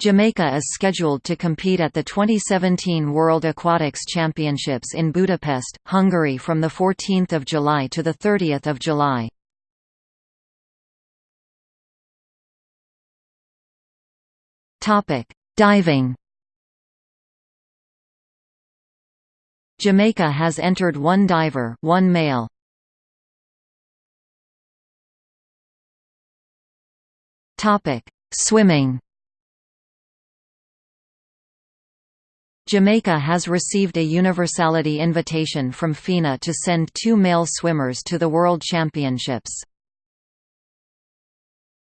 Jamaica is scheduled to compete at the 2017 World Aquatics Championships in Budapest, Hungary from 14 July to 30 July. Diving Jamaica has entered one diver one male. Swimming Jamaica has received a universality invitation from FINA to send two male swimmers to the World Championships.